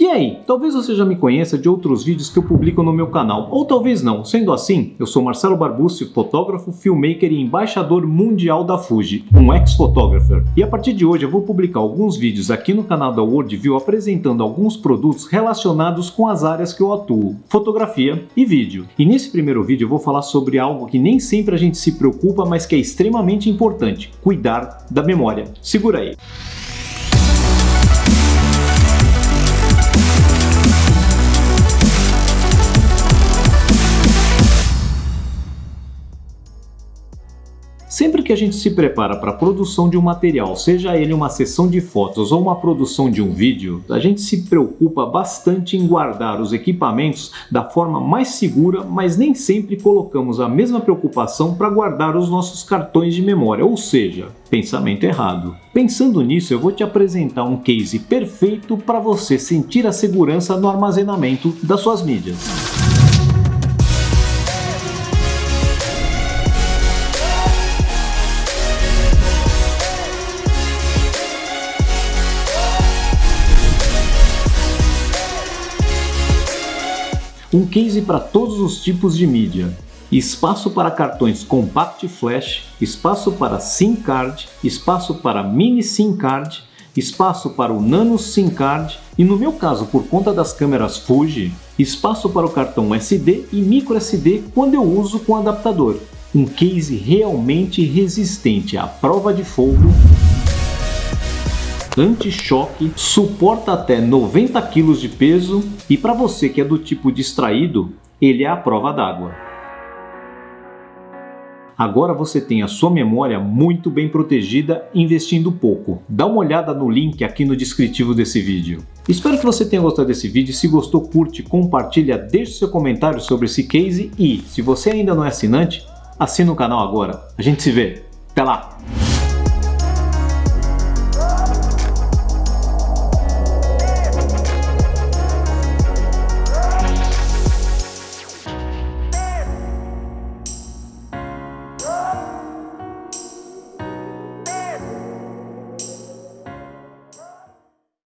E aí, talvez você já me conheça de outros vídeos que eu publico no meu canal, ou talvez não. Sendo assim, eu sou Marcelo Barbucci, fotógrafo, filmmaker e embaixador mundial da Fuji, um ex-photographer. E a partir de hoje eu vou publicar alguns vídeos aqui no canal da Worldview apresentando alguns produtos relacionados com as áreas que eu atuo, fotografia e vídeo. E nesse primeiro vídeo eu vou falar sobre algo que nem sempre a gente se preocupa, mas que é extremamente importante, cuidar da memória. Segura aí! Sempre que a gente se prepara para a produção de um material, seja ele uma sessão de fotos ou uma produção de um vídeo, a gente se preocupa bastante em guardar os equipamentos da forma mais segura, mas nem sempre colocamos a mesma preocupação para guardar os nossos cartões de memória, ou seja, pensamento errado. Pensando nisso, eu vou te apresentar um case perfeito para você sentir a segurança no armazenamento das suas mídias. Um case para todos os tipos de mídia. Espaço para cartões Compact Flash, espaço para SIM card, espaço para mini SIM card, espaço para o Nano SIM card e no meu caso por conta das câmeras Fuji, espaço para o cartão SD e micro SD quando eu uso com adaptador. Um case realmente resistente à prova de fogo anti-choque, suporta até 90 kg de peso e para você que é do tipo distraído, ele é a prova d'água. Agora você tem a sua memória muito bem protegida investindo pouco. Dá uma olhada no link aqui no descritivo desse vídeo. Espero que você tenha gostado desse vídeo. Se gostou, curte, compartilha, deixe seu comentário sobre esse case e, se você ainda não é assinante, assina o canal agora. A gente se vê. Até lá!